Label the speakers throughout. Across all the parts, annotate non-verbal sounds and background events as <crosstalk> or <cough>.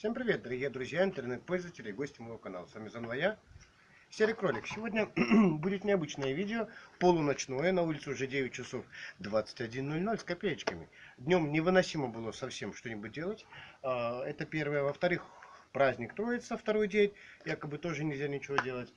Speaker 1: Всем привет, дорогие друзья, интернет-пользователи и гости моего канала. С вами заново я, Серый Кролик. Сегодня <clears throat> будет необычное видео, полуночное, на улице уже 9 часов 21.00 с копеечками. Днем невыносимо было совсем что-нибудь делать. А, это первое. Во-вторых, праздник Троица, второй день, якобы тоже нельзя ничего делать.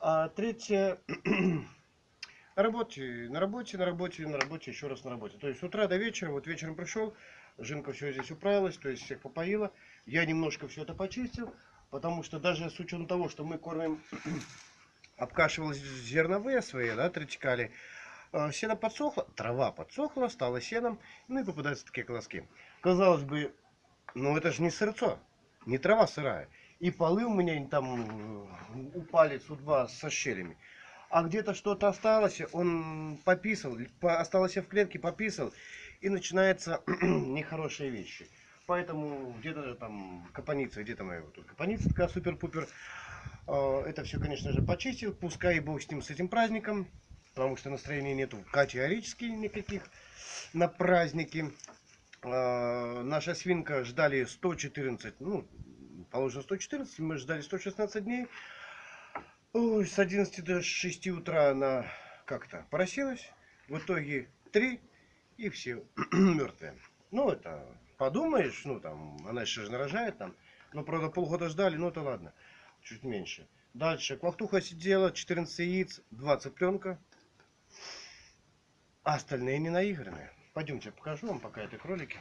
Speaker 1: А третье, <clears throat> на работе, на работе, на работе, на работе, еще раз на работе. То есть с утра до вечера, вот вечером пришел, Жинка все здесь управилась, то есть всех попоила. Я немножко все это почистил, потому что даже с учетом того, что мы кормим, <clears throat> обкашивал зерновые свои, да, тречкали, э, сено подсохло, трава подсохла, стала сеном, ну и попадаются такие колоски. Казалось бы, ну это же не сырцо, не трава сырая. И полы у меня там э, упали с со щелями. А где-то что-то осталось, он пописал, осталось в клетке, пописал и начинаются <clears throat> нехорошие вещи. Поэтому где-то там капаница, где-то моя вот тут капаница такая супер-пупер. А, это все, конечно же, почистил. Пускай и бог с ним, с этим праздником. Потому что настроения нету категорически никаких на праздники. А, наша свинка ждали 114, ну, положено 114, мы ждали 116 дней. Ой, с 11 до 6 утра она как-то просилась. В итоге 3 и все <clears throat> мертвые. Ну, это подумаешь, ну, там, она еще же нарожает там. Но, правда, полгода ждали, ну, это ладно, чуть меньше. Дальше, квахтуха сидела, 14 яиц, 2 цыпленка. А остальные не наигранные. Пойдемте, покажу вам пока это кролики.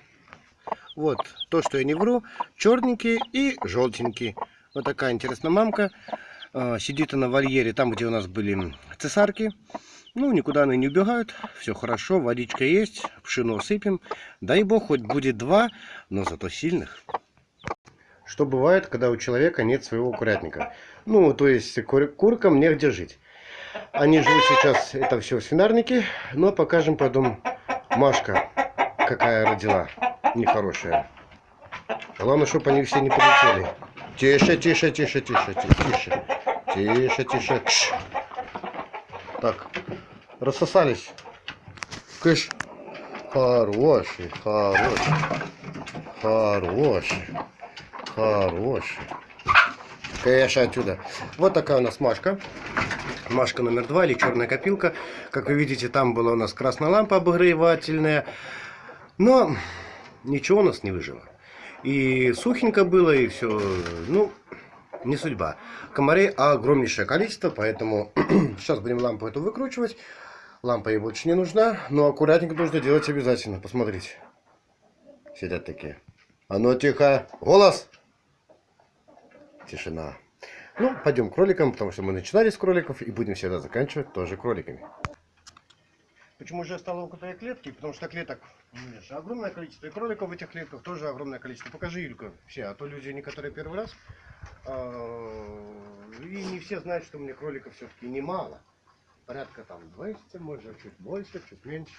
Speaker 1: Вот, то, что я не вру, черненькие и желтенькие. Вот такая интересная мамка. А, сидит она в вольере, там, где у нас были цесарки. Ну, никуда они не убегают, все хорошо, водичка есть, пшено сыпем. Дай бог, хоть будет два, но зато сильных. Что бывает, когда у человека нет своего курятника? Ну, то есть кур куркам негде жить. Они живут сейчас, это все в свинарнике, но покажем потом Машка, какая родила, нехорошая. Главное, чтобы они все не полетели. Тише, тише, тише, тише, тише, тише, тише. Кш. Так, рассосались. Кыш. Хороший, хороший. Хороший. Хороший. Кэш отсюда. Вот такая у нас Машка. Машка номер два или черная копилка. Как вы видите, там была у нас красная лампа обогревательная. Но ничего у нас не выжило. И сухенько было, и все. Ну, не судьба. Комарей огромнейшее количество, поэтому <clears throat> сейчас будем лампу эту выкручивать. Лампа ей больше не нужна, но аккуратненько нужно делать обязательно. Посмотрите. Сидят такие. А ну тихо. Голос. Тишина. Ну, пойдем к кроликам, потому что мы начинали с кроликов и будем всегда заканчивать тоже кроликами. Почему же я стал около клетки? Потому что клеток видишь, огромное количество. И кроликов в этих клетках тоже огромное количество. Покажи, Юлька, все. А то люди некоторые первый раз. А, и не все знают, что у меня кроликов все-таки немало. Порядка там 200, может чуть больше, чуть меньше.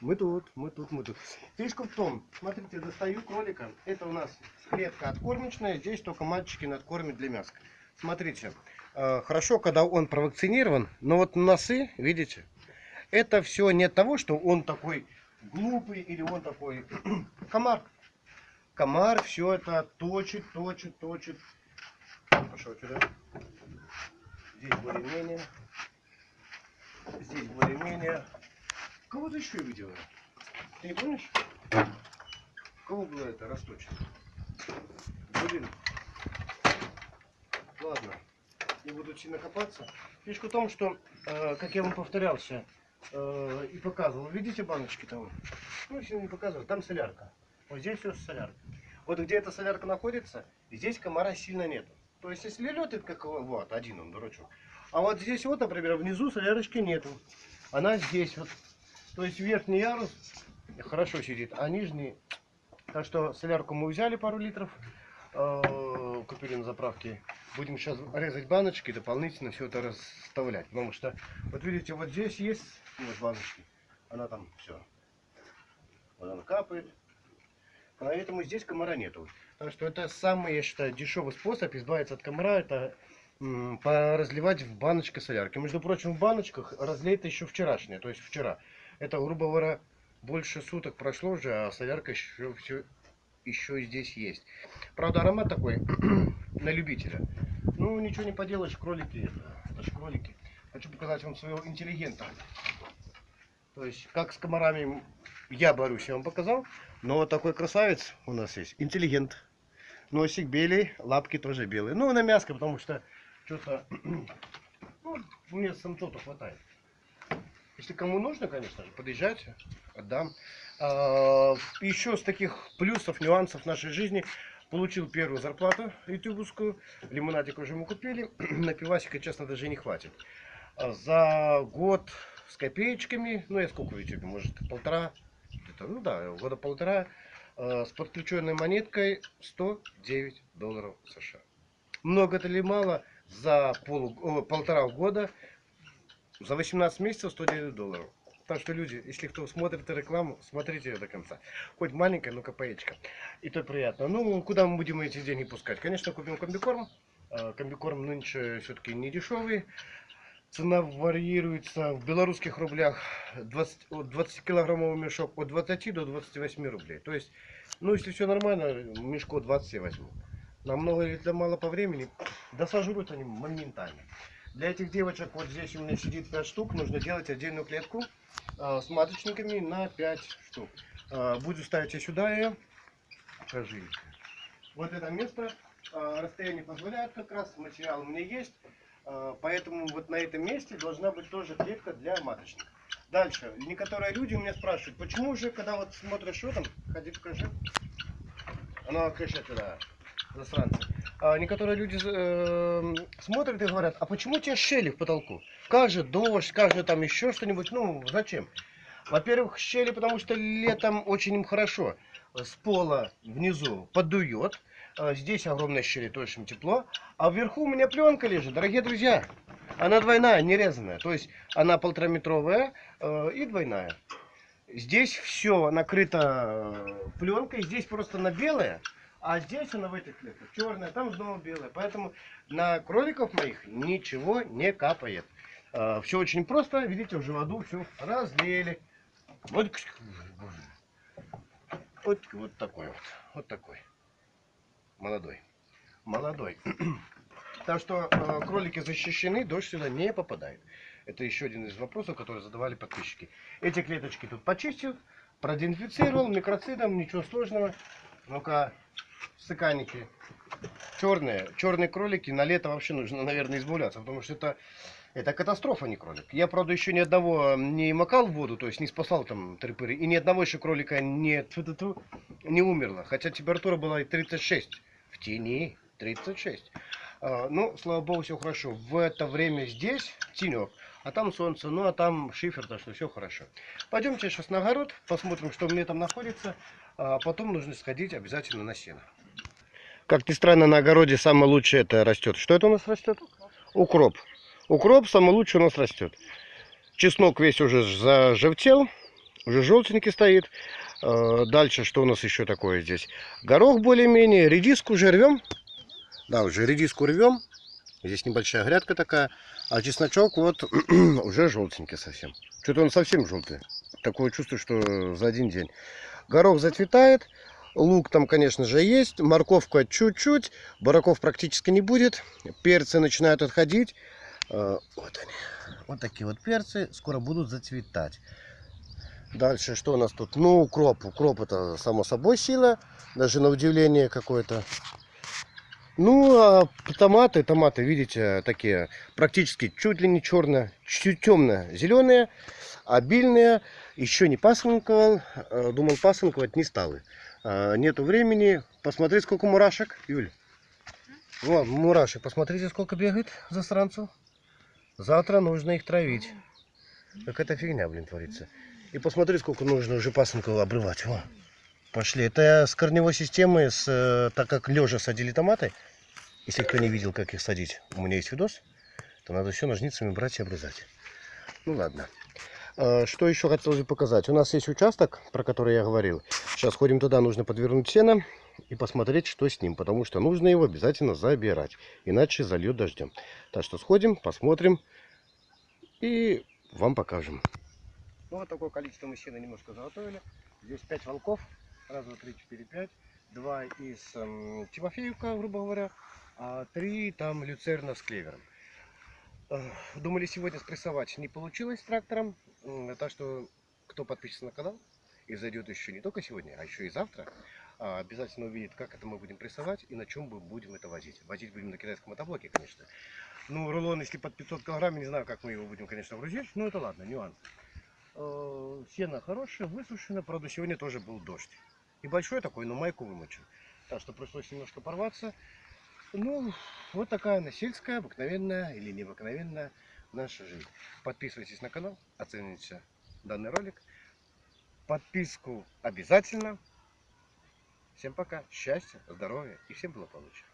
Speaker 1: Мы тут, мы тут, мы тут. Фишка в том, смотрите, достаю кролика. Это у нас клетка откормочная. Здесь только мальчики надкормят для мяска. Смотрите, э, хорошо, когда он провакцинирован, но вот носы, видите, это все не того, что он такой глупый или он такой <clears throat> комар. Комар все это точит, точит, точит. Пошел сюда. Здесь более-менее. Здесь более-менее. Кого-то еще видел. Ты не помнишь? Кого было это расточено? Блин. Ладно, не буду сильно копаться. Фишка в том, что, э, как я вам повторялся э, и показывал, видите баночки там? Ну, если не показывал, там солярка. Вот здесь все солярка. Вот где эта солярка находится, здесь комара сильно нету. То есть, если лед, это как вот, один он, дурачок. А вот здесь вот, например, внизу солярочки нету. Она здесь вот. То есть, верхний ярус хорошо сидит, а нижний... Так что солярку мы взяли пару литров. Э, купили на заправке. Будем сейчас резать баночки дополнительно все это расставлять. Потому что, вот видите, вот здесь есть вот баночки. Она там все. Вот она капает. Поэтому здесь комара нету. Так что это самый, я считаю, дешевый способ избавиться от комара. Это поразливать в баночке солярки. Между прочим, в баночках разлито еще вчерашнее, то есть вчера. Это, грубо говоря, больше суток прошло уже, а солярка еще все еще здесь есть. Правда, аромат такой <clears throat> на любителя. Ну, ничего не поделаешь, кролики это, это ж кролики. Хочу показать вам своего интеллигента. То есть, как с комарами я борюсь, я вам показал. Но вот такой красавец у нас есть, интеллигент. Носик белый, лапки тоже белые. Ну, на мяско, потому что что-то... <clears throat> Ну, мне самцов хватает. Если кому нужно, конечно же, подъезжайте, отдам. А, еще с таких плюсов, нюансов нашей жизни получил первую зарплату ютубовскую. Лимонадик уже мы купили. <clears throat> На пивасика, честно, даже не хватит. А за год с копеечками, ну я сколько в ютубе, может полтора, где-то, ну да, года полтора, а, с подключенной монеткой 109 долларов США. Много это ли мало? За полу, полтора года за 18 месяцев 109 долларов. Так что, люди, если кто смотрит рекламу, смотрите ее до конца. Хоть маленькая, но копеечка. И то приятно. Ну, куда мы будем эти деньги пускать? Конечно, купим комбикорм. А, комбикорм нынче все-таки не дешевый. Цена варьируется в белорусских рублях 20, 20 килограммовый мешок от 20 до 28 рублей. То есть, ну, если все нормально, мешко 20 я возьму. Намного или мало по времени, да они моментально. Для этих девочек, вот здесь у меня сидит 5 штук, нужно делать отдельную клетку э, с маточниками на 5 штук. Э, буду ставить я сюда ее. Покажи. Вот это место, э, расстояние позволяет как раз, материал у меня есть. Э, поэтому вот на этом месте должна быть тоже клетка для маточника. Дальше. Некоторые люди у меня спрашивают, почему же, когда вот смотришь, что там, ходи покажи. Оно кричит туда, засранцы. А некоторые люди э, смотрят и говорят, а почему у тебя щели в потолку? Как же дождь, как же там еще что-нибудь, ну зачем? Во-первых, щели, потому что летом очень им хорошо. С пола внизу подует, здесь огромные щели, то есть тепло. А вверху у меня пленка лежит, дорогие друзья. Она двойная, не резаная. То есть она полтораметровая э, и двойная. Здесь все накрыто э, пленкой, здесь просто на белое. А здесь она в этих клетках черная, там снова белая. Поэтому на кроликов моих ничего не капает. А, все очень просто. Видите, уже воду все разлили. Вот, вот, вот такой вот. Вот такой. Молодой. Молодой. <clears throat> Так что э, кролики защищены, дождь сюда не попадает. Это еще один из вопросов, которые задавали подписчики. Эти клеточки тут почистил, продезинфицировал микроцидом, ничего сложного. Ну-ка, стаканики черные, черные кролики, на лето вообще нужно, наверное, избавляться, потому что это, это катастрофа, не кролик. Я, правда, еще ни одного не макал в воду, то есть не спасал там трипыры, и ни одного еще кролика не, не умерло, хотя температура была 36, в тени 36. А, ну, слава богу, все хорошо. В это время здесь тенек, а там солнце, ну а там шифер, так что все хорошо. Пойдемте сейчас на огород, посмотрим, что у меня там находится. А потом нужно сходить обязательно на сено. Как ни странно, на огороде самое лучшее это растет. Что это у нас растет? Укроп. Укроп самый лучший у нас растет. Чеснок весь уже зажевтел, уже желтенький стоит. А, дальше что у нас еще такое здесь? Горох более-менее, редиску уже рвем. Да, уже редиску рвем. Здесь небольшая грядка такая. А чесночок вот <clears throat> уже желтенький совсем. Что-то он совсем желтый. Такое чувство, что за один день. Горох зацветает. Лук там, конечно же, есть. Морковка чуть-чуть. Бараков практически не будет. Перцы начинают отходить. А, вот они. Вот такие вот перцы. Скоро будут зацветать. Дальше что у нас тут? Ну, укроп. Укроп это само собой сила. Даже на удивление какое-то. Ну, а томаты, томаты, видите, такие практически чуть ли не черные, чуть темно-зеленые, обильные еще не пасынковал, э, думал пасынковать, не стал. Э, нету времени. Посмотри, сколько мурашек, Юль. Вон, мурашек, посмотрите, сколько бегает засранцев. Завтра нужно их травить. Какая-то фигня, блин, творится. И посмотри, сколько нужно уже пасынков обрывать. Во. Пошли. Это с корневой системы, с, э, так как лежа садили томаты. Если кто не видел, как их садить, у меня есть видос, то надо все ножницами брать и обрезать. Ну ладно. Э, что еще хотелось бы показать? У нас есть участок, про который я говорил. Сейчас ходим туда, нужно подвернуть сено и посмотреть, что с ним. Потому что нужно его обязательно забирать. Иначе зальет дождем. Так что сходим, посмотрим и вам покажем. Ну, вот такое количество мы сена немножко заготовили. Здесь 5 волков. Раз, два, три, четыре, пять. два из эм, Тимофеевка, грубо говоря, а три там люцерна с клевером. Э, Думали сегодня спрессовать, не получилось с трактором, так что кто подпишется на канал и зайдет еще не только сегодня, а еще и завтра, обязательно увидит, как это мы будем прессовать и на чем мы будем это возить. Возить будем на китайском мотоблоке, конечно. Ну, рулон, если под 500 килограмм, не знаю, как мы его будем, конечно, грузить, но это ладно, нюанс. Э, Сено хорошее, высушено, правда, сегодня тоже был дождь. Небольшой такой, но майку вымочил. Так что пришлось немножко порваться. Ну, вот такая она сельская, обыкновенная или необыкновенная наша жизнь. Подписывайтесь на канал, оцените данный ролик. Подписку обязательно. Всем пока, счастья, здоровья и всем благополучия.